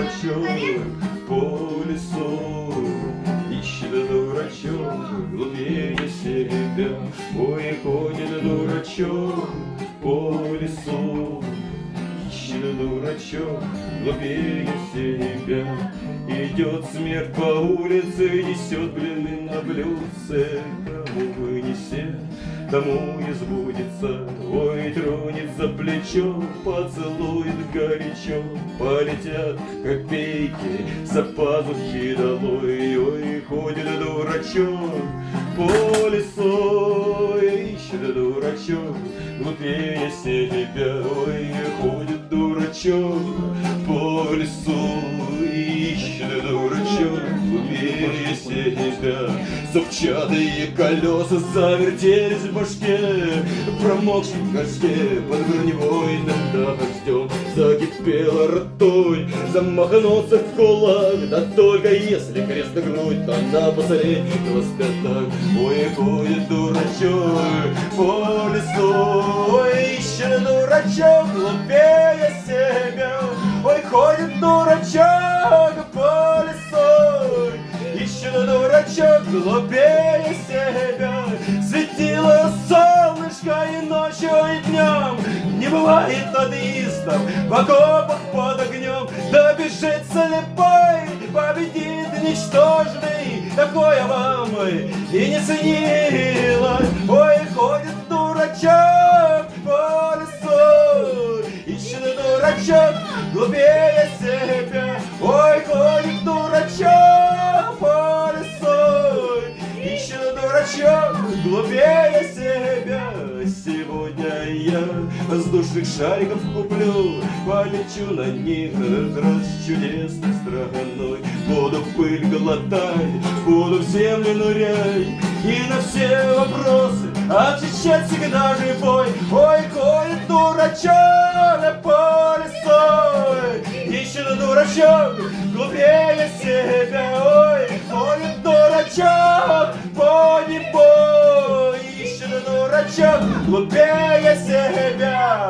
дурачок по лесу. Ищет дурачок глупее себя. Ой, ходит дурачок по лесу. Ищет дурачок глупее себя. Идет смерть по улице, несет блины на блюдце. Кому вынесет, тому и сбудется Ой, тронет за плечо, поцелует горячо. Полетят копейки за пазухи долой Ой, ходит дурачок по лесу Ищет дурачок глупее себя Ой, ходит дурачок по лесу Ищет дурачок глупее себя Зубчатые колеса завертелись в башке. Промокшем в горшке под броневойным дождем Закипела ртой, замахнулся в кулак Да только если крест на грудь, то на последнего спятак Ой, ходит дурачок по лесу Ой, ищет дурачок глупее Дурачок глупее себя Светило солнышко и ночью, и днем Не бывает атеистов в окопах под огнем Да бежит слепой, победит ничтожный. Такое вам и не снилось Ой, ходит дурачок по лесу. Ищет дурачок глупее себя Ой, дурачок глупее себя. Сегодня я воздушных шариков куплю Полечу на них. Раз чудесной страной. Буду пыль глотать, буду в землю нырять. И на все вопросы отвечать всегда живой. Ой, ходит дурачок по лесу Ищет дурачок глупее себя кабачок глупее себя.